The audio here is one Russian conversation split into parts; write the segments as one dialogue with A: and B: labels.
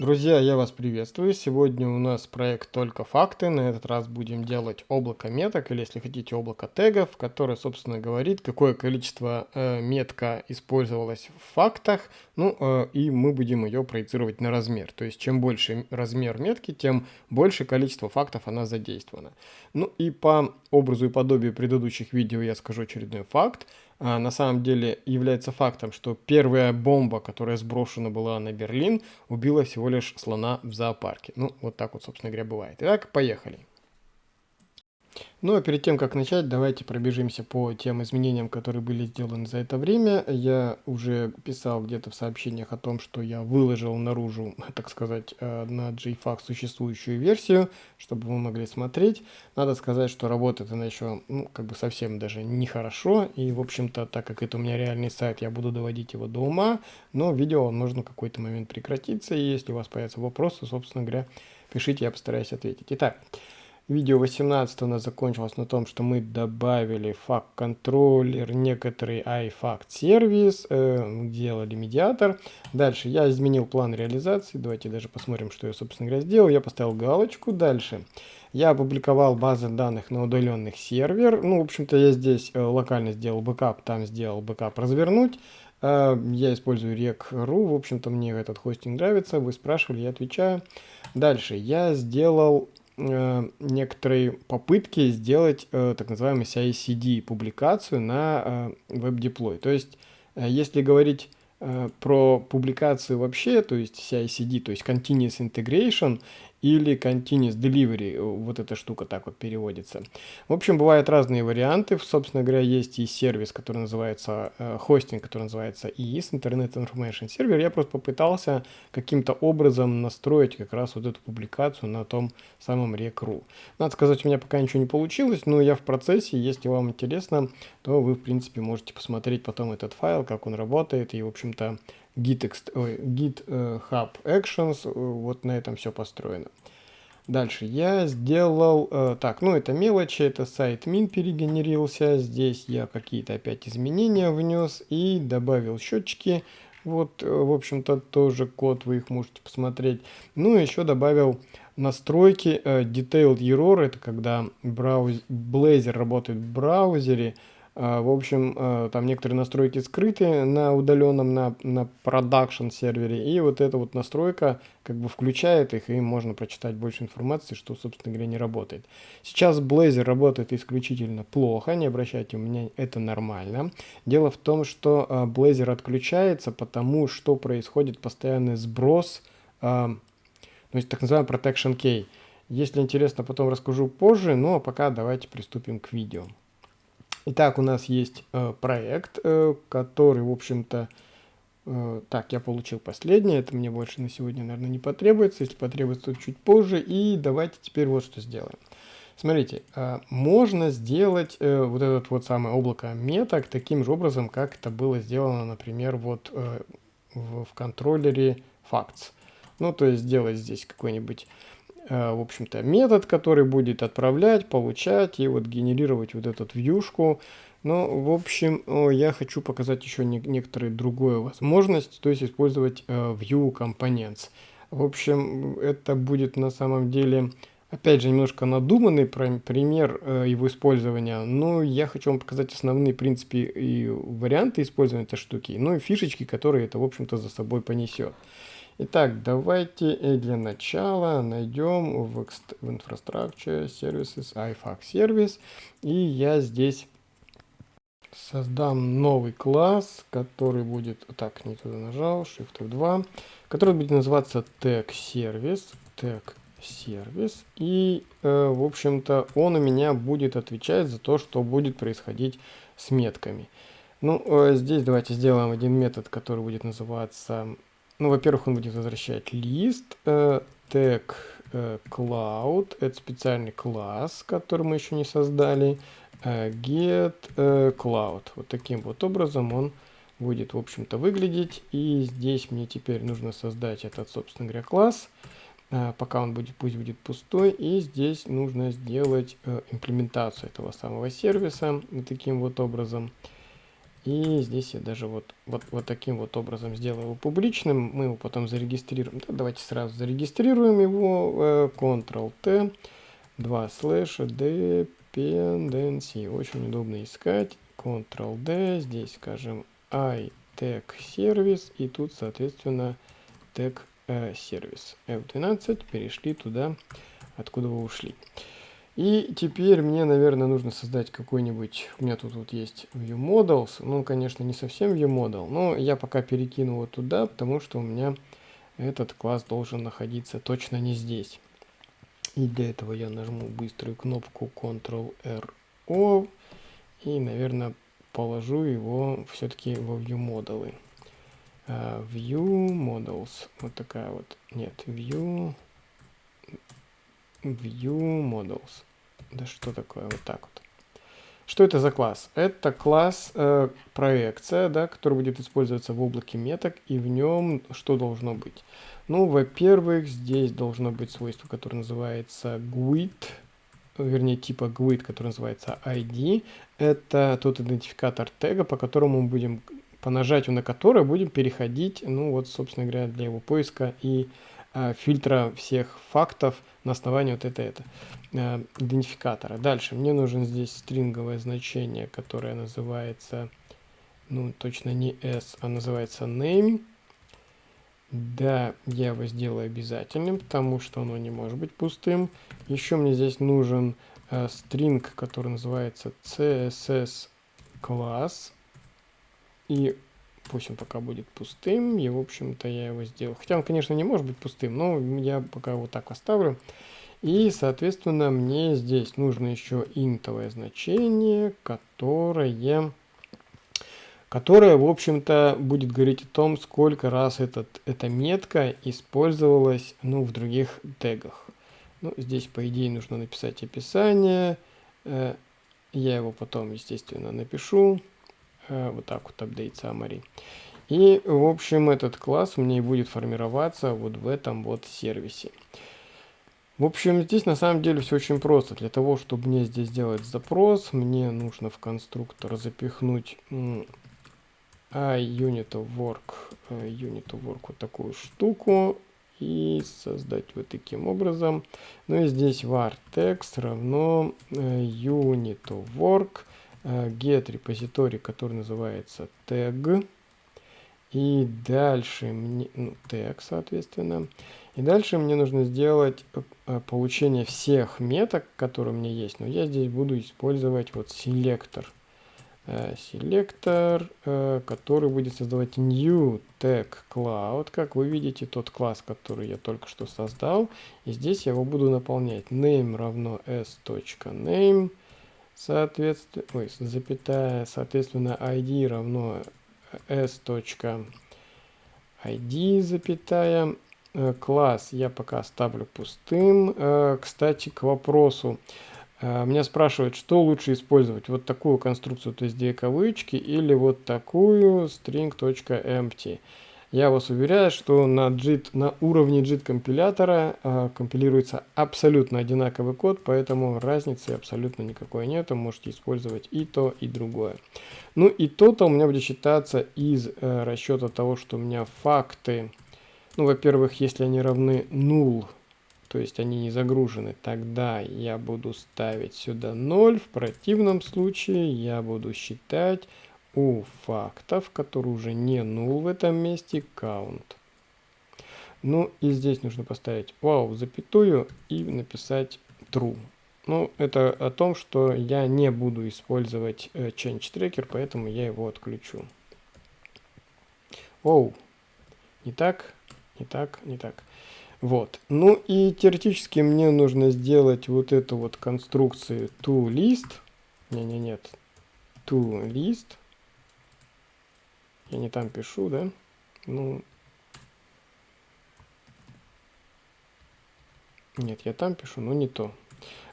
A: Друзья, я вас приветствую. Сегодня у нас проект «Только факты». На этот раз будем делать облако меток, или, если хотите, облако тегов, которое, собственно, говорит, какое количество э, метка использовалось в фактах, ну, э, и мы будем ее проецировать на размер. То есть, чем больше размер метки, тем больше количество фактов она задействована. Ну, и по образу и подобию предыдущих видео я скажу очередной факт на самом деле является фактом, что первая бомба, которая сброшена была на Берлин, убила всего лишь слона в зоопарке. Ну, вот так вот, собственно говоря, бывает. Итак, поехали. Ну а перед тем, как начать, давайте пробежимся по тем изменениям, которые были сделаны за это время. Я уже писал где-то в сообщениях о том, что я выложил наружу, так сказать, э, на JFAC существующую версию, чтобы вы могли смотреть. Надо сказать, что работает она еще, ну, как бы совсем даже нехорошо. И, в общем-то, так как это у меня реальный сайт, я буду доводить его до ума. Но видео можно в какой-то момент прекратиться. И если у вас появятся вопросы, собственно говоря, пишите, я постараюсь ответить. Итак, Видео 18 у нас закончилось на том, что мы добавили FactController, некоторый IFactService, э, делали медиатор. Дальше я изменил план реализации. Давайте даже посмотрим, что я, собственно говоря, сделал. Я поставил галочку. Дальше я опубликовал базы данных на удаленных сервер. Ну, в общем-то, я здесь э, локально сделал бэкап, там сделал бэкап развернуть. Э, я использую rec.ru. В общем-то, мне этот хостинг нравится. Вы спрашивали, я отвечаю. Дальше я сделал некоторые попытки сделать э, так называемый CI-CD публикацию на э, WebDeploy. То есть, э, если говорить э, про публикацию вообще, то есть CI-CD, то есть Continuous Integration, или Continuous Delivery, э, вот эта штука так вот переводится. В общем, бывают разные варианты. Собственно говоря, есть и сервис, который называется, э, хостинг, который называется IIS, Internet Information Server. Я просто попытался каким-то образом настроить как раз вот эту публикацию на том самом Rec.ru. Надо сказать, у меня пока ничего не получилось, но я в процессе. Если вам интересно, то вы, в принципе, можете посмотреть потом этот файл, как он работает, и, в общем-то, git, git uh, hub actions, э, вот на этом все построено. Дальше я сделал, uh, так, ну это мелочи, это сайт min перегенерился, здесь я какие-то опять изменения внес и добавил счетчики, вот, в общем-то, тоже код, вы их можете посмотреть. Ну, еще добавил настройки, uh, detailed error, это когда брауз... Blazor работает в браузере, в общем, а, там некоторые настройки скрыты на удаленном, на, на продакшн сервере, и вот эта вот настройка как бы включает их, и можно прочитать больше информации, что, собственно говоря, не работает. Сейчас Blazor работает исключительно плохо, не обращайте, меня это нормально. Дело в том, что а, Blazor отключается, потому что происходит постоянный сброс, то есть так называемый protection key. Если интересно, потом расскажу позже, но пока давайте приступим к видео. Итак, у нас есть э, проект, э, который, в общем-то, э, так, я получил последний, это мне больше на сегодня, наверное, не потребуется, если потребуется, то чуть позже, и давайте теперь вот что сделаем. Смотрите, э, можно сделать э, вот этот вот самое облако меток таким же образом, как это было сделано, например, вот э, в, в контроллере facts. Ну, то есть сделать здесь какой-нибудь в общем-то, метод, который будет отправлять, получать и вот генерировать вот эту вьюшку. Но, в общем, я хочу показать еще не, некоторые другую возможность, то есть использовать uh, View Components. В общем, это будет на самом деле, опять же, немножко надуманный пример uh, его использования, но я хочу вам показать основные принципы и варианты использования этой штуки, ну и фишечки, которые это, в общем-то, за собой понесет. Итак, давайте для начала найдем в, в Infrastructure Services iFAC сервис. И я здесь создам новый класс, который будет... Так, не туда нажал, Shift F2. Который будет называться Tag Service. Tag сервис. И, э, в общем-то, он у меня будет отвечать за то, что будет происходить с метками. Ну, э, здесь давайте сделаем один метод, который будет называться ну, во-первых, он будет возвращать лист, э, тег э, cloud, это специальный класс, который мы еще не создали, э, get э, cloud. Вот таким вот образом он будет, в общем-то, выглядеть. И здесь мне теперь нужно создать этот, собственно говоря, класс. Пока он будет, пусть будет пустой. И здесь нужно сделать имплементацию этого самого сервиса таким вот образом. И здесь я даже вот, вот, вот таким вот образом сделаю его публичным. Мы его потом зарегистрируем. Да, давайте сразу зарегистрируем его. Ctrl-T, 2 слэша, dependency. Очень удобно искать. Ctrl-D, здесь скажем iTag сервис. И тут, соответственно, э, сервис. F12, перешли туда, откуда вы ушли. И теперь мне, наверное, нужно создать какой-нибудь... У меня тут вот есть ViewModels. Ну, конечно, не совсем ViewModel, но я пока перекину его туда, потому что у меня этот класс должен находиться точно не здесь. И для этого я нажму быструю кнопку Ctrl-R-O и, наверное, положу его все-таки во ViewModel. Uh, view. Вот такая вот. Нет, View... View Models. Да что такое? Вот так вот. Что это за класс? Это класс э, проекция, да, который будет использоваться в облаке меток, и в нем что должно быть? Ну, во-первых, здесь должно быть свойство, которое называется GUID, вернее, типа GUID, который называется ID. Это тот идентификатор тега, по которому мы будем, по нажатию на который будем переходить, ну вот, собственно говоря, для его поиска и фильтра всех фактов на основании вот это, это э, идентификатора. Дальше мне нужен здесь стринговое значение, которое называется, ну точно не s, а называется name. Да, я его сделаю обязательным, потому что оно не может быть пустым. Еще мне здесь нужен э, стринг, который называется css класс. И Пусть он пока будет пустым. И, в общем-то, я его сделал. Хотя он, конечно, не может быть пустым, но я пока вот так оставлю. И, соответственно, мне здесь нужно еще интовое значение, которое, которое в общем-то, будет говорить о том, сколько раз этот, эта метка использовалась ну, в других тегах. Ну, здесь, по идее, нужно написать описание. Э, я его потом, естественно, напишу. Э, вот так вот update summary. И, в общем, этот класс меня будет формироваться вот в этом вот сервисе. В общем, здесь на самом деле все очень просто. Для того, чтобы мне здесь сделать запрос, мне нужно в конструктор запихнуть iUnit of work, э, unit of work вот такую штуку и создать вот таким образом. Ну и здесь var text равно э, unit of work get репозиторий, который называется tag. И дальше мне, ну, тег, соответственно. И дальше мне нужно сделать э, получение всех меток, которые у меня есть. Но я здесь буду использовать вот селектор. Э, селектор, который будет создавать new tag cloud. Как вы видите, тот класс, который я только что создал. И здесь я его буду наполнять. name равно s.name соответственно, ой, запятая, соответственно, id равно s. id, запятая, э, класс я пока оставлю пустым. Э, кстати, к вопросу. Э, меня спрашивают, что лучше использовать, вот такую конструкцию, то есть две кавычки, или вот такую string.empty. Я вас уверяю, что на, JIT, на уровне JIT компилятора э, компилируется абсолютно одинаковый код, поэтому разницы абсолютно никакой нет. Можете использовать и то, и другое. Ну и то-то у меня будет считаться из э, расчета того, что у меня факты, ну, во-первых, если они равны null, то есть они не загружены, тогда я буду ставить сюда 0. В противном случае я буду считать у фактов, который уже не null в этом месте, count. Ну и здесь нужно поставить wow, запятую и написать true. Ну, это о том, что я не буду использовать э, change tracker, поэтому я его отключу. Оу, не так, не так, не так. Вот. Ну и теоретически мне нужно сделать вот эту вот конструкцию toList. Не-не, нет. toList я не там пишу, да? Ну, нет, я там пишу, но не то.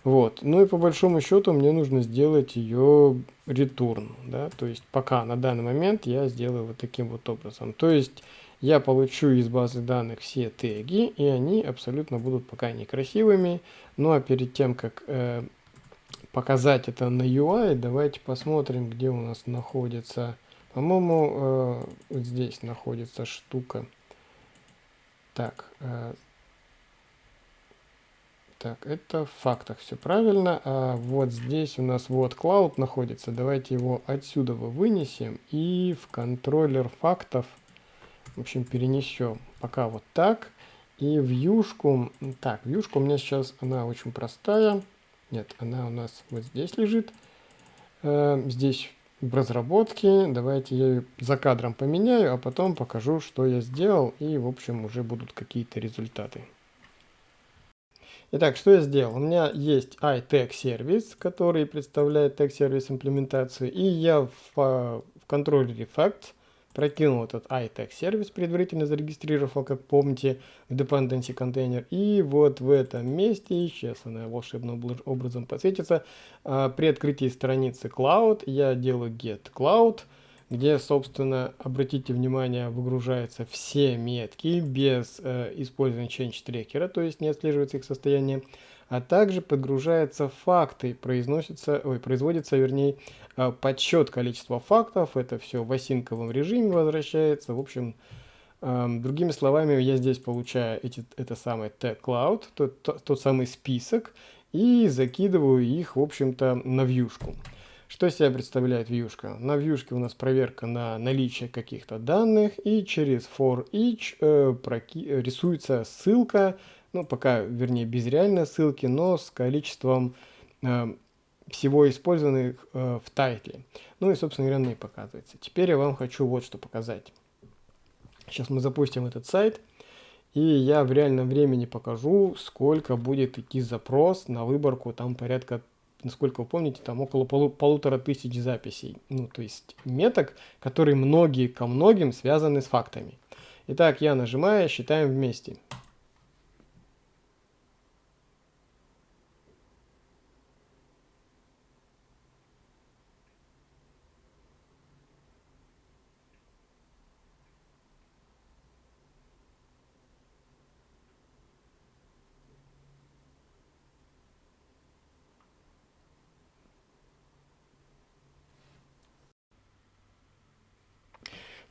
A: Вот, ну и по большому счету мне нужно сделать ее return, да, то есть пока на данный момент я сделаю вот таким вот образом. То есть я получу из базы данных все теги, и они абсолютно будут пока некрасивыми. Ну а перед тем, как э, показать это на UI, давайте посмотрим, где у нас находится По-моему, э, здесь находится штука. Так, э, так, это в фактах все правильно. А вот здесь у нас вот cloud находится. Давайте его отсюда вынесем и в контроллер фактов, в общем, перенесем. Пока вот так. И вьюшку, так, вьюшка у меня сейчас, она очень простая. Нет, она у нас вот здесь лежит. Э, здесь в разработке. Давайте я ее за кадром поменяю, а потом покажу, что я сделал. И, в общем, уже будут какие-то результаты. Итак, что я сделал? У меня есть iTag сервис, который представляет tag сервис имплементацию, и я в, в контроллере Facts прокинул этот iTag сервис, предварительно зарегистрировал, как помните, в dependency контейнер. И вот в этом месте, сейчас она волшебным образом подсветится, а, при открытии страницы Cloud я делаю get cloud, где, собственно, обратите внимание, выгружаются все метки без э, использования change трекера, то есть не отслеживается их состояние, а также подгружаются факты, произносится, ой, производится, вернее, э, подсчет количества фактов, это все в осинковом режиме возвращается, в общем, э, другими словами, я здесь получаю эти, это самое tag cloud, тот, тот, тот самый список, и закидываю их, в общем-то, на вьюшку. Что себя представляет вьюшка? На вьюшке у нас проверка на наличие каких-то данных, и через for each э, проки рисуется ссылка, ну пока, вернее, без реальной ссылки, но с количеством э, всего использованных э, в тайтле. Ну и, собственно говоря, и показывается. Теперь я вам хочу вот что показать. Сейчас мы запустим этот сайт, и я в реальном времени покажу, сколько будет идти запрос на выборку, там порядка насколько вы помните, там около полу полутора тысяч записей. Ну, то есть меток, которые многие ко многим связаны с фактами. Итак, я нажимаю, считаем вместе.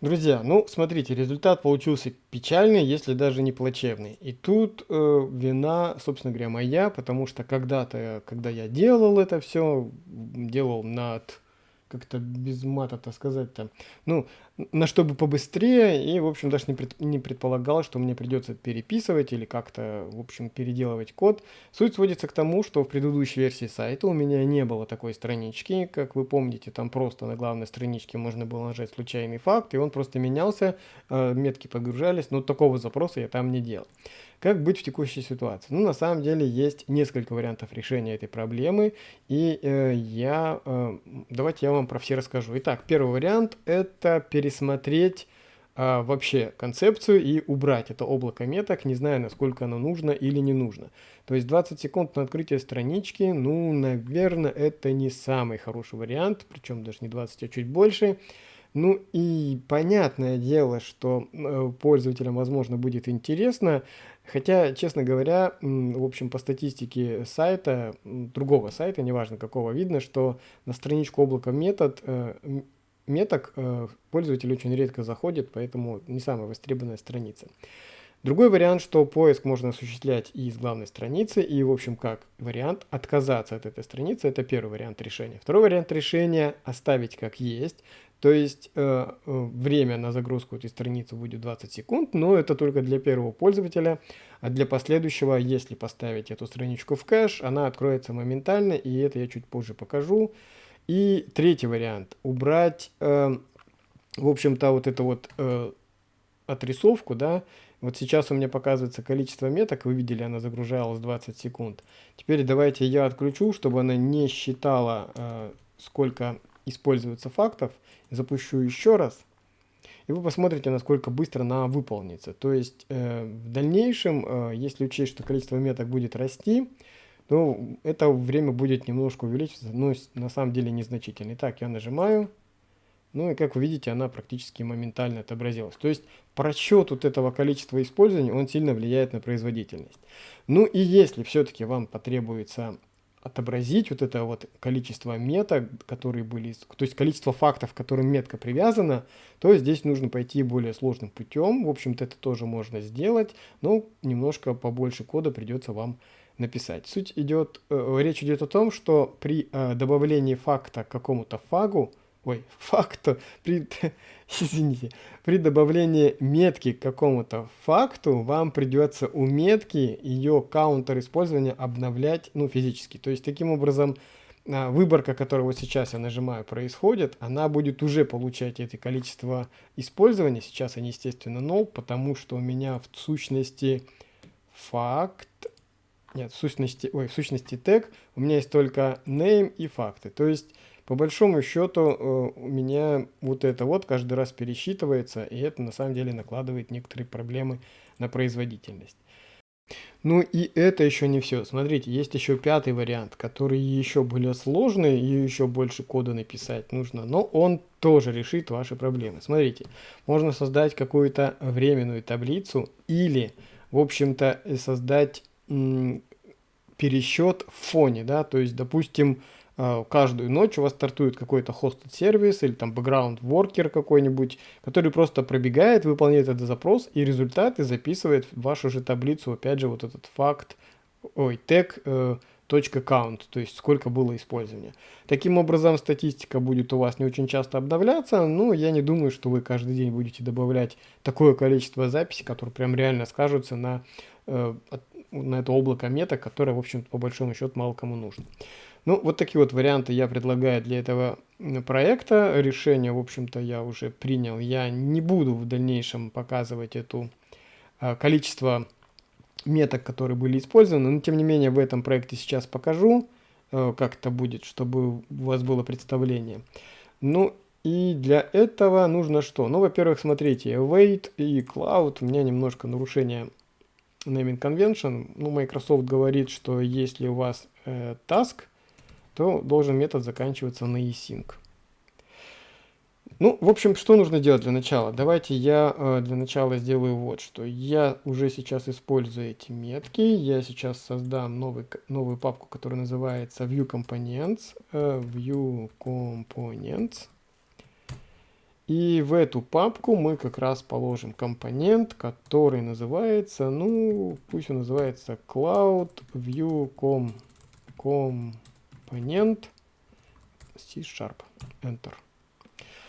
A: Друзья, ну смотрите, результат получился печальный, если даже не плачевный. И тут э, вина, собственно говоря, моя, потому что когда-то, когда я делал это все, делал над как-то без мата-то сказать-то, ну, на чтобы побыстрее, и, в общем, даже не, пред, не предполагал, что мне придется переписывать или как-то, в общем, переделывать код. Суть сводится к тому, что в предыдущей версии сайта у меня не было такой странички, как вы помните, там просто на главной страничке можно было нажать случайный факт, и он просто менялся, э, метки подгружались, но такого запроса я там не делал. Как быть в текущей ситуации? Ну, на самом деле, есть несколько вариантов решения этой проблемы, и э, я, э, давайте я вам про все расскажу. Итак, первый вариант – это пересмотреть э, вообще концепцию и убрать это облако меток, не зная, насколько оно нужно или не нужно. То есть 20 секунд на открытие странички, ну, наверное, это не самый хороший вариант, причем даже не 20, а чуть больше. Ну и понятное дело, что э, пользователям, возможно, будет интересно, хотя, честно говоря, в общем, по статистике сайта, другого сайта, неважно какого, видно, что на страничку облака метод, э, меток э, пользователь очень редко заходит, поэтому не самая востребованная страница. Другой вариант, что поиск можно осуществлять и из главной страницы, и, в общем, как вариант отказаться от этой страницы, это первый вариант решения. Второй вариант решения оставить как есть, то есть э, э, время на загрузку этой страницы будет 20 секунд, но это только для первого пользователя, а для последующего, если поставить эту страничку в кэш, она откроется моментально, и это я чуть позже покажу. И третий вариант, убрать, э, в общем-то, вот эту вот э, отрисовку, да, вот сейчас у меня показывается количество меток, вы видели, она загружалась 20 секунд. Теперь давайте я отключу, чтобы она не считала, э, сколько используется фактов, запущу еще раз, и вы посмотрите, насколько быстро она выполнится. То есть э, в дальнейшем, э, если учесть, что количество меток будет расти, то это время будет немножко увеличиваться, но на самом деле незначительно. Итак, я нажимаю, ну и как вы видите, она практически моментально отобразилась. То есть просчет вот этого количества использования, он сильно влияет на производительность. Ну и если все-таки вам потребуется отобразить вот это вот количество меток, которые были, то есть количество фактов, к которым метка привязана, то здесь нужно пойти более сложным путем. В общем-то, это тоже можно сделать, но немножко побольше кода придется вам написать. Суть идет, э, речь идет о том, что при э, добавлении факта к какому-то фагу, ой, факту, при, извините, при добавлении метки к какому-то факту вам придется у метки ее каунтер использования обновлять, ну, физически. То есть, таким образом, а, выборка, которую вот сейчас я нажимаю, происходит, она будет уже получать это количество использования. Сейчас они, естественно, 0, потому что у меня в сущности факт, нет, в сущности, ой, в сущности тег, у меня есть только name и факты. То есть по большому счету э, у меня вот это вот каждый раз пересчитывается, и это на самом деле накладывает некоторые проблемы на производительность. Ну и это еще не все. Смотрите, есть еще пятый вариант, который еще более сложный, и еще больше кода написать нужно, но он тоже решит ваши проблемы. Смотрите, можно создать какую-то временную таблицу или, в общем-то, создать пересчет в фоне, да, то есть, допустим, каждую ночь у вас стартует какой-то хостед сервис или там background worker какой-нибудь, который просто пробегает, выполняет этот запрос и результаты записывает в вашу же таблицу, опять же, вот этот факт, ой, тег, э, точка count, то есть сколько было использования. Таким образом, статистика будет у вас не очень часто обновляться, но я не думаю, что вы каждый день будете добавлять такое количество записей, которые прям реально скажутся на, э, на это облако меток, которое, в общем по большому счету, мало кому нужно. Ну, вот такие вот варианты я предлагаю для этого проекта. Решение, в общем-то, я уже принял. Я не буду в дальнейшем показывать это а, количество меток, которые были использованы, но тем не менее в этом проекте сейчас покажу, а, как это будет, чтобы у вас было представление. Ну и для этого нужно что? Ну, во-первых, смотрите, await и cloud, у меня немножко нарушение naming convention. Ну, Microsoft говорит, что если у вас э, task, то должен метод заканчиваться на async. Ну, в общем, что нужно делать для начала? Давайте я э, для начала сделаю вот что. Я уже сейчас использую эти метки. Я сейчас создам новый, новую папку, которая называется View Components. Э, View Components. И в эту папку мы как раз положим компонент, который называется, ну, пусть он называется Cloud View Com, Com компонент C-Sharp, Enter.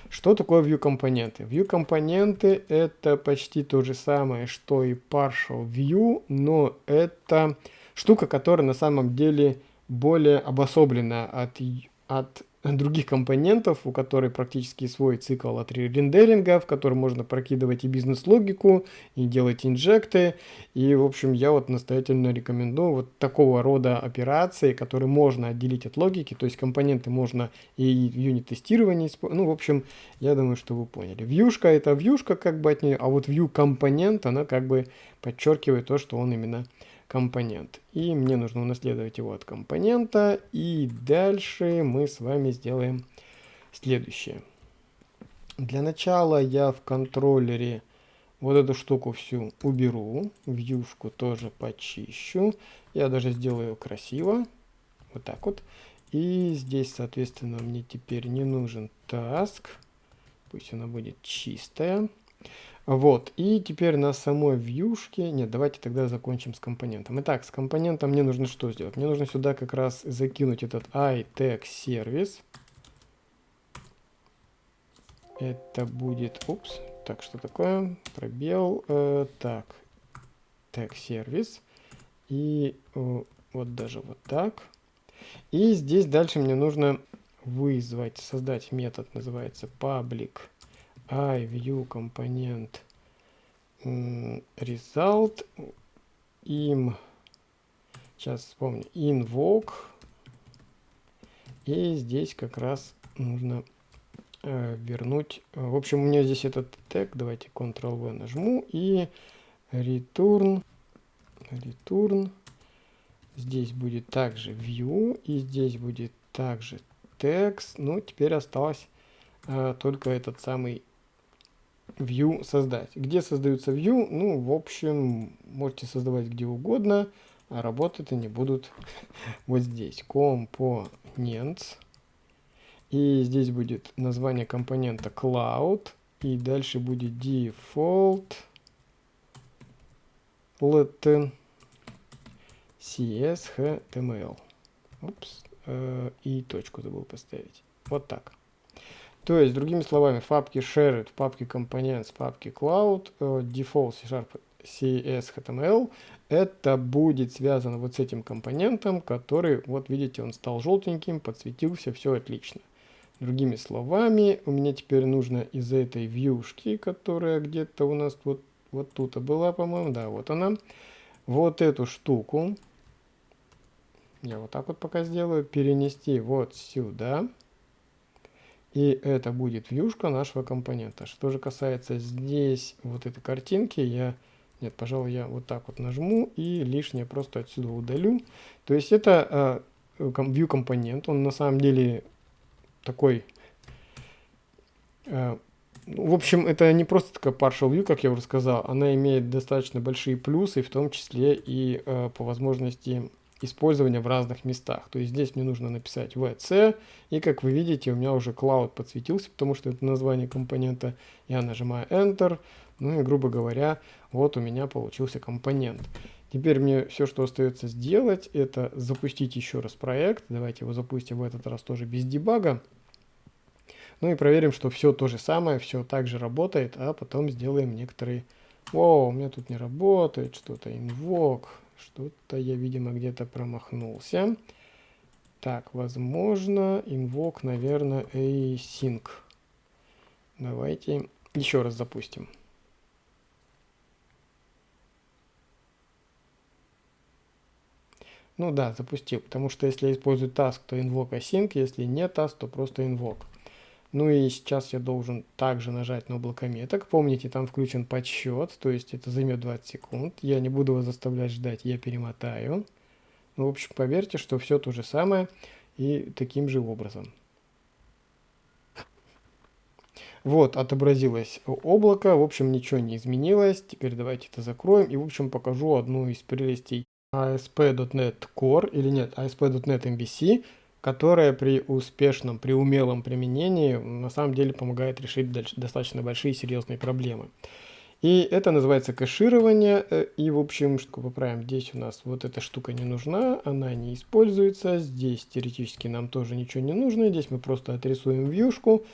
A: Что такое view компоненты? View компоненты это почти то же самое, что и partial view, но это штука, которая на самом деле более обособлена от, от других компонентов, у которой практически свой цикл от рендеринга, в котором можно прокидывать и бизнес-логику, и делать инжекты. И, в общем, я вот настоятельно рекомендую вот такого рода операции, которые можно отделить от логики, то есть компоненты можно и юнит-тестирование использовать. Ну, в общем, я думаю, что вы поняли. Вьюшка это вьюшка как бы от нее, а вот view компонент, она как бы подчеркивает то, что он именно компонент. И мне нужно унаследовать его от компонента. И дальше мы с вами сделаем следующее. Для начала я в контроллере вот эту штуку всю уберу. Вьюшку тоже почищу. Я даже сделаю красиво. Вот так вот. И здесь, соответственно, мне теперь не нужен task. Пусть она будет чистая. Вот, и теперь на самой вьюшке, нет, давайте тогда закончим с компонентом. Итак, с компонентом мне нужно что сделать? Мне нужно сюда как раз закинуть этот iTag. Это будет, упс, так, что такое? Пробел, э, так, tag. И э, вот даже вот так. И здесь дальше мне нужно вызвать, создать метод, называется public iView компонент result им сейчас вспомню invoke. И здесь как раз нужно э, вернуть в общем у меня здесь этот тег давайте ctrl v нажму и return return. Здесь будет также view и здесь будет также text ну теперь осталось э, только этот самый view создать. Где создаются view? Ну, в общем, можете создавать где угодно. а работать они будут вот здесь. Components. И здесь будет название компонента cloud. И дальше будет default let cshtml. Упс. Э, и точку забыл поставить. Вот так. То есть, другими словами, в папке shared, в папке components, в папке cloud, э, default C-Sharp CS это будет связано вот с этим компонентом, который, вот видите, он стал желтеньким, подсветился, все отлично. Другими словами, у меня теперь нужно из этой вьюшки, которая где-то у нас вот, вот тут была, по-моему, да, вот она, вот эту штуку, я вот так вот пока сделаю, перенести вот сюда. И это будет вьюшка нашего компонента. Что же касается здесь вот этой картинки, я... Нет, пожалуй, я вот так вот нажму и лишнее просто отсюда удалю. То есть это э, view компонент, он на самом деле такой... Э, в общем, это не просто такая partial view, как я уже сказал, она имеет достаточно большие плюсы, в том числе и э, по возможности использования в разных местах. То есть здесь мне нужно написать VC, и как вы видите, у меня уже Cloud подсветился, потому что это название компонента. Я нажимаю Enter, ну и, грубо говоря, вот у меня получился компонент. Теперь мне все, что остается сделать, это запустить еще раз проект. Давайте его запустим в этот раз тоже без дебага. Ну и проверим, что все то же самое, все так же работает, а потом сделаем некоторые... О, у меня тут не работает что-то, invoke, что-то я, видимо, где-то промахнулся. Так, возможно, invoke, наверное, async. Давайте еще раз запустим. Ну да, запустил, потому что если я использую task, то invoke async, если не task, то просто invoke. Ну и сейчас я должен также нажать на облако меток. Помните, там включен подсчет, то есть это займет 20 секунд. Я не буду вас заставлять ждать, я перемотаю. Ну, в общем, поверьте, что все то же самое и таким же образом. Вот, отобразилось облако, в общем, ничего не изменилось. Теперь давайте это закроем и, в общем, покажу одну из прелестей ASP.NET Core, или нет, ASP.NET MVC, которая при успешном, при умелом применении на самом деле помогает решить достаточно большие серьезные проблемы. И это называется кэширование. Э, и, в общем, что поправим, здесь у нас вот эта штука не нужна, она не используется. Здесь теоретически нам тоже ничего не нужно. Здесь мы просто отрисуем вьюшку,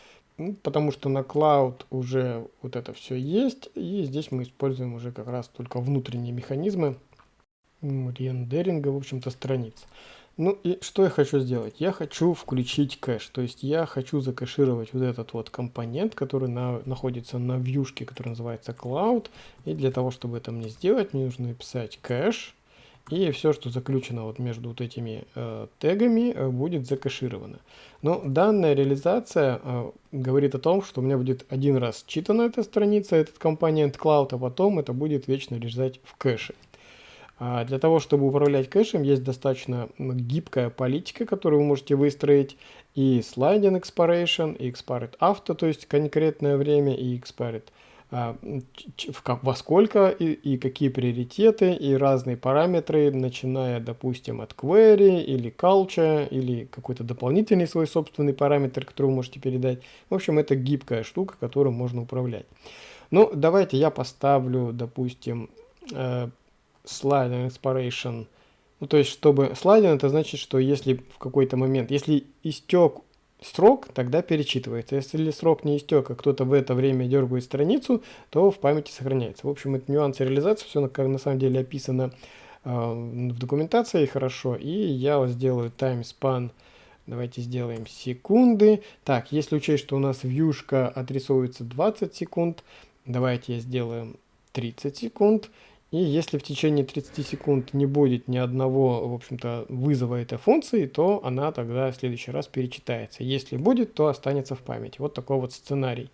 A: потому что на Cloud уже вот это все есть. И здесь мы используем уже как раз только внутренние механизмы рендеринга, в общем-то, страниц. Ну и что я хочу сделать? Я хочу включить кэш, то есть я хочу закэшировать вот этот вот компонент, который на, находится на вьюшке, который называется Cloud. И для того, чтобы это мне сделать, мне нужно написать кэш. И все, что заключено вот между вот этими э, тегами, э, будет закэшировано. Но данная реализация э, говорит о том, что у меня будет один раз читана эта страница, этот компонент Cloud, а потом это будет вечно лежать в кэше. А для того, чтобы управлять кэшем, есть достаточно гибкая политика, которую вы можете выстроить. И sliding expiration, и expired after, то есть конкретное время, и expired а, во сколько и, и какие приоритеты, и разные параметры, начиная, допустим, от query или culture, или какой-то дополнительный свой собственный параметр, который вы можете передать. В общем, это гибкая штука, которую можно управлять. Ну, давайте я поставлю, допустим, sliding expiration. Ну, то есть, чтобы слайдинг, это значит, что если в какой-то момент, если истек срок, тогда перечитывается. Если срок не истек, а кто-то в это время дергает страницу, то в памяти сохраняется. В общем, это нюансы реализации, все как на самом деле описано э, в документации хорошо. И я вот сделаю time span, давайте сделаем секунды. Так, если учесть, что у нас вьюшка отрисовывается 20 секунд, давайте я сделаю 30 секунд. И если в течение 30 секунд не будет ни одного, в общем-то, вызова этой функции, то она тогда в следующий раз перечитается. Если будет, то останется в памяти. Вот такой вот сценарий.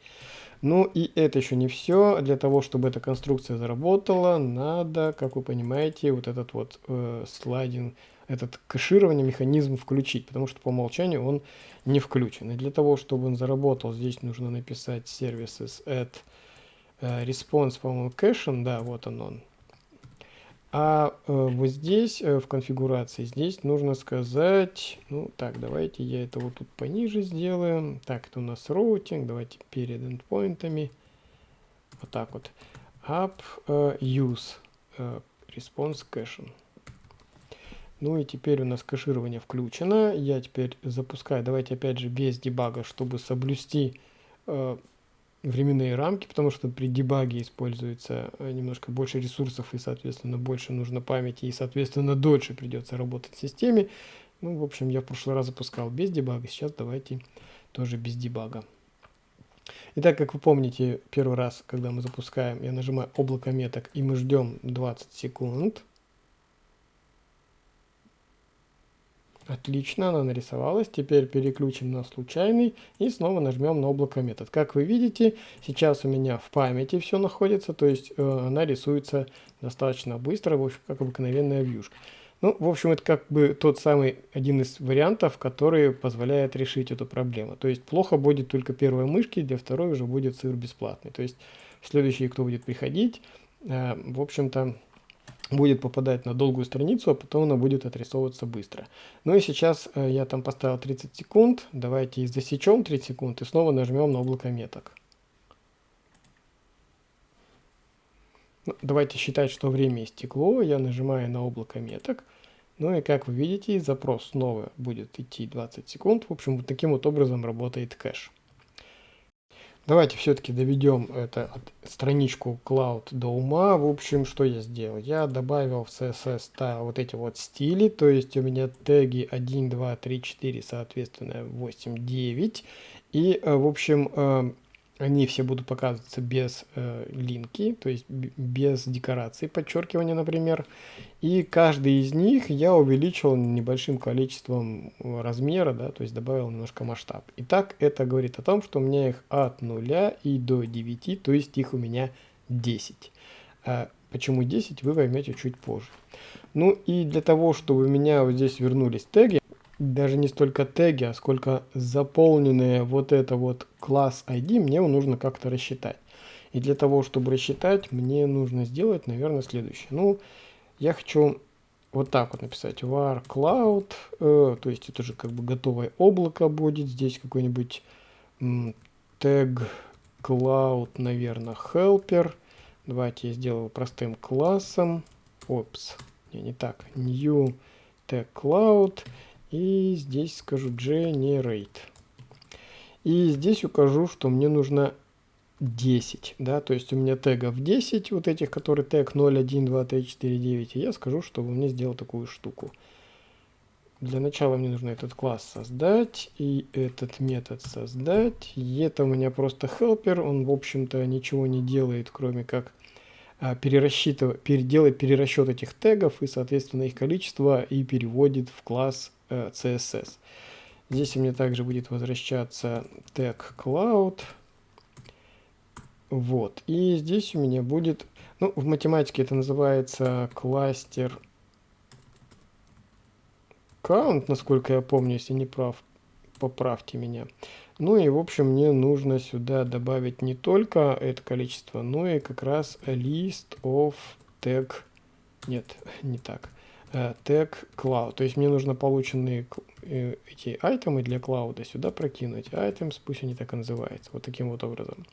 A: Ну и это еще не все. Для того, чтобы эта конструкция заработала, надо, как вы понимаете, вот этот вот э, слайдинг, этот кэширование механизм включить, потому что по умолчанию он не включен. И для того, чтобы он заработал, здесь нужно написать services at э, response, по-моему, caching, да, вот он он, А э, вот здесь, э, в конфигурации, здесь нужно сказать, ну так, давайте я это вот тут пониже сделаем. Так, это у нас роутинг, давайте перед эндпоинтами. Вот так вот. Up uh, use response caching. Ну и теперь у нас кэширование включено. Я теперь запускаю, давайте опять же без дебага, чтобы соблюсти временные рамки, потому что при дебаге используется э, немножко больше ресурсов и, соответственно, больше нужно памяти и, соответственно, дольше придется работать в системе. Ну, в общем, я в прошлый раз запускал без дебага, сейчас давайте тоже без дебага. Итак, как вы помните, первый раз, когда мы запускаем, я нажимаю облако меток и мы ждем 20 секунд. Отлично, она нарисовалась. Теперь переключим на случайный и снова нажмем на облако метод. Как вы видите, сейчас у меня в памяти все находится, то есть э, она рисуется достаточно быстро, в общем, как обыкновенная вьюшка. Ну, в общем, это как бы тот самый один из вариантов, который позволяет решить эту проблему. То есть плохо будет только первой мышки, для второй уже будет сыр бесплатный. То есть следующий, кто будет приходить, э, в общем-то, будет попадать на долгую страницу, а потом она будет отрисовываться быстро. Ну и сейчас э, я там поставил 30 секунд. Давайте засечем 30 секунд и снова нажмем на облако меток. Ну, давайте считать, что время истекло. Я нажимаю на облако меток. Ну и как вы видите, запрос снова будет идти 20 секунд. В общем, вот таким вот образом работает кэш. Давайте все-таки доведем это страничку Cloud до ума. В общем, что я сделал? Я добавил в CSS style вот эти вот стили, то есть у меня теги 1, 2, 3, 4, соответственно 8, 9. И, э, в общем, э, они все будут показываться без э, линки, то есть без декорации подчеркивания, например. И каждый из них я увеличил небольшим количеством размера, да, то есть добавил немножко масштаб. Итак, это говорит о том, что у меня их от 0 и до 9, то есть их у меня 10. А почему 10, вы поймете чуть позже. Ну и для того, чтобы у меня вот здесь вернулись теги, даже не столько теги, а сколько заполненные вот это вот класс ID, мне нужно как-то рассчитать. И для того, чтобы рассчитать, мне нужно сделать, наверное, следующее. Ну, я хочу вот так вот написать var cloud, э, то есть это же как бы готовое облако будет. Здесь какой-нибудь тег cloud, наверное, helper. Давайте я сделаю простым классом. Опс, не, не так. New tag cloud. И здесь скажу generate. И здесь укажу, что мне нужно 10, да, то есть у меня тегов 10, вот этих, которые тег 0, 1, 2, 3, 4, 9, и я скажу, чтобы мне сделал такую штуку. Для начала мне нужно этот класс создать и этот метод создать. И это у меня просто helper, он в общем-то ничего не делает, кроме как а, перерасчитывать, переделать перерасчет этих тегов и соответственно их количество и переводит в класс CSS. Здесь у меня также будет возвращаться тег cloud. Вот. И здесь у меня будет, ну, в математике это называется кластер count, насколько я помню, если не прав, поправьте меня. Ну и, в общем, мне нужно сюда добавить не только это количество, но и как раз list of tag, нет, не так, Э, тег cloud. То есть мне нужно полученные э, эти айтемы для клауда сюда прокинуть. Items, пусть они так и называются. Вот таким вот образом.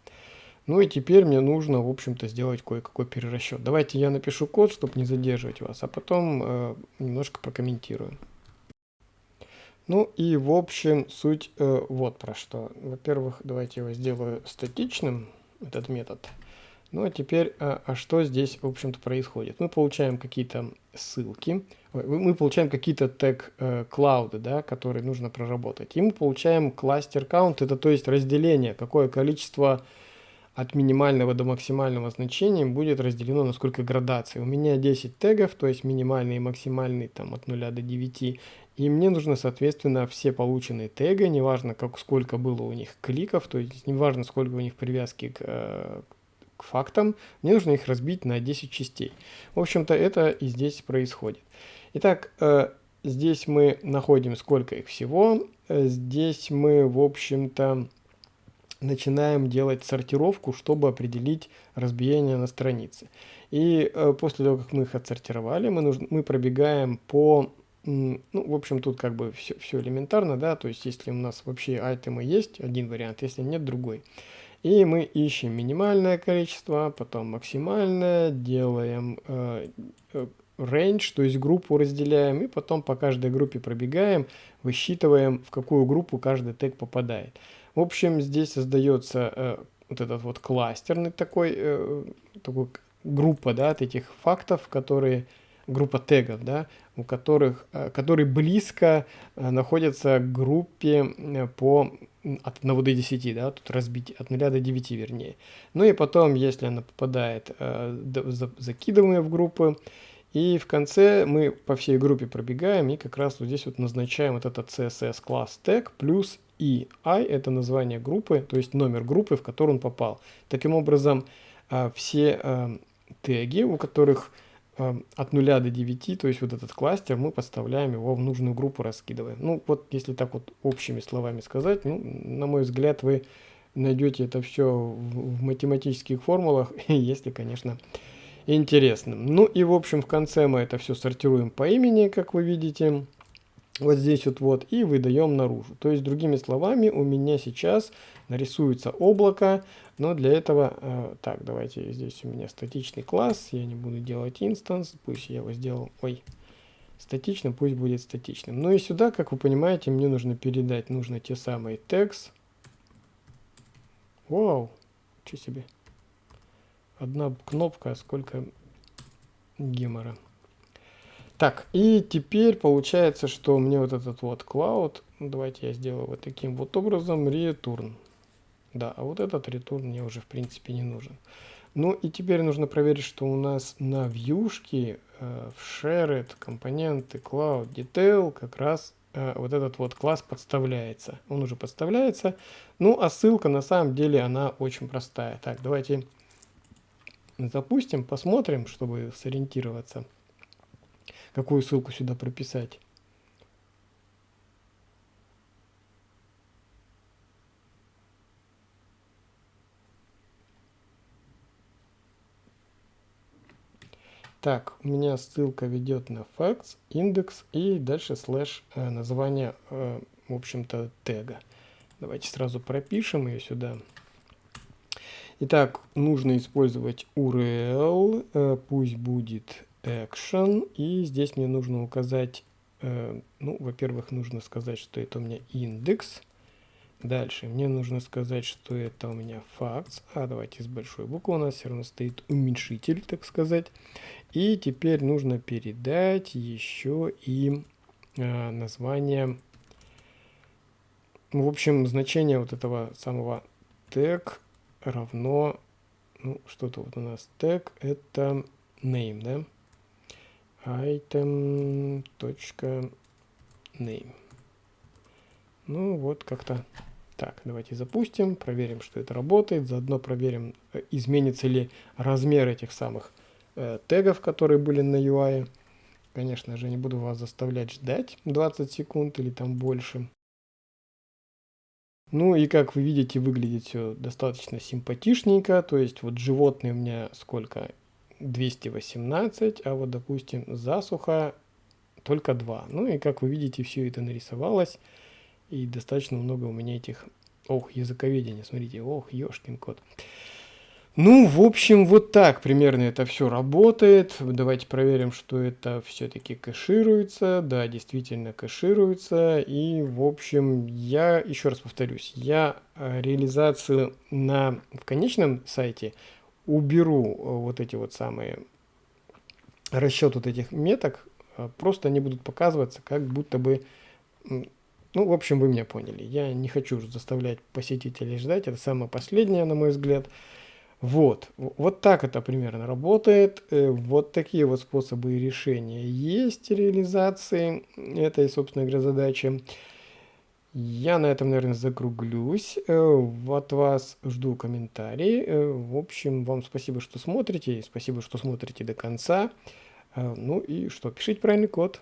A: Ну и теперь мне нужно, в общем-то, сделать кое-какой перерасчет. Давайте я напишу код, чтобы не задерживать вас, а потом э, немножко прокомментирую. Ну и в общем суть э, вот про что. Во-первых, давайте его сделаю статичным, этот метод. Ну а теперь, а, а что здесь, в общем-то, происходит? Мы получаем какие-то ссылки, мы получаем какие-то тег э, да, которые нужно проработать. И мы получаем кластер count, это то есть разделение, какое количество от минимального до максимального значения будет разделено на сколько градаций. У меня 10 тегов, то есть минимальный и максимальный там от 0 до 9. И мне нужно, соответственно, все полученные теги, неважно, как, сколько было у них кликов, то есть неважно, сколько у них привязки к, э, к фактам, мне нужно их разбить на 10 частей. В общем-то, это и здесь происходит. Итак, э, здесь мы находим сколько их всего. Э, здесь мы, в общем-то, начинаем делать сортировку, чтобы определить разбиение на странице. И э, после того, как мы их отсортировали, мы, нужно, мы пробегаем по... Ну, в общем, тут как бы все, все элементарно, да, то есть если у нас вообще айтемы есть, один вариант, если нет, другой. И мы ищем минимальное количество, потом максимальное, делаем э, э range, то есть группу разделяем, и потом по каждой группе пробегаем, высчитываем, в какую группу каждый тег попадает. В общем, здесь создается э, вот этот вот кластерный такой, такой группа, да, от этих фактов, которые, группа тегов, да, у которых, которые близко находятся к группе по от 1 до 10, да, тут разбить от 0 до 9 вернее. Ну и потом, если она попадает, э, закидываем ее в группы, и в конце мы по всей группе пробегаем и как раз вот здесь вот назначаем вот этот CSS класс тег плюс и i это название группы, то есть номер группы, в которую он попал. Таким образом, а, все а, теги, у которых от 0 до 9, то есть вот этот кластер, мы подставляем его в нужную группу, раскидываем. Ну вот, если так вот общими словами сказать, ну, на мой взгляд, вы найдете это все в, математических формулах, если, конечно, интересным. Ну и в общем в конце мы это все сортируем по имени, как вы видите. Вот здесь вот, вот и выдаем наружу. То есть другими словами у меня сейчас нарисуется облако, но для этого, э, так давайте здесь у меня статичный класс, я не буду делать инстанс, пусть я его сделал, ой, статичным, пусть будет статичным. Ну и сюда, как вы понимаете, мне нужно передать, нужно те самые text. Вау, что себе одна кнопка, сколько гемора. Так, и теперь получается, что мне вот этот вот cloud, давайте я сделаю вот таким вот образом, return. Да, а вот этот return мне уже в принципе не нужен. Ну и теперь нужно проверить, что у нас на вьюшке э, в shared компоненты cloud detail как раз э, вот этот вот класс подставляется. Он уже подставляется. Ну а ссылка на самом деле она очень простая. Так, давайте запустим, посмотрим, чтобы сориентироваться, какую ссылку сюда прописать. Так, у меня ссылка ведет на facts, индекс и дальше слэш э, название, э, в общем-то, тега. Давайте сразу пропишем ее сюда. Итак, нужно использовать URL, э, пусть будет action, и здесь мне нужно указать, э, ну, во-первых, нужно сказать, что это у меня индекс. Дальше мне нужно сказать, что это у меня facts. А давайте с большой буквы у нас все равно стоит уменьшитель, так сказать. И теперь нужно передать еще и э, название, в общем, значение вот этого самого тег равно, ну, что-то вот у нас тег, это name, да? Item точка name. Ну, вот как-то так. Давайте запустим, проверим, что это работает. Заодно проверим, э, изменится ли размер этих самых э, тегов, которые были на UI. Конечно же, не буду вас заставлять ждать 20 секунд или там больше. Ну и как вы видите, выглядит все достаточно симпатичненько. То есть вот животные у меня сколько? 218, а вот допустим засуха только 2. Ну и как вы видите, все это нарисовалось. И достаточно много у меня этих... Ох, языковедения, смотрите, ох, ешкин кот. Ну, в общем, вот так примерно это все работает. Давайте проверим, что это все-таки кэшируется. Да, действительно кэшируется. И, в общем, я, еще раз повторюсь, я э, реализацию на, в конечном сайте уберу э, вот эти вот самые расчет вот этих меток. Э, просто они будут показываться, как будто бы... Ну, в общем, вы меня поняли. Я не хочу заставлять посетителей ждать. Это самое последнее, на мой взгляд. Вот, вот так это примерно работает. Э, вот такие вот способы решения есть реализации этой, собственно говоря, задачи. Я на этом, наверное, закруглюсь. Э, от вас жду комментарии. Э, в общем, вам спасибо, что смотрите. Спасибо, что смотрите до конца. Ну и что, пишите правильный код.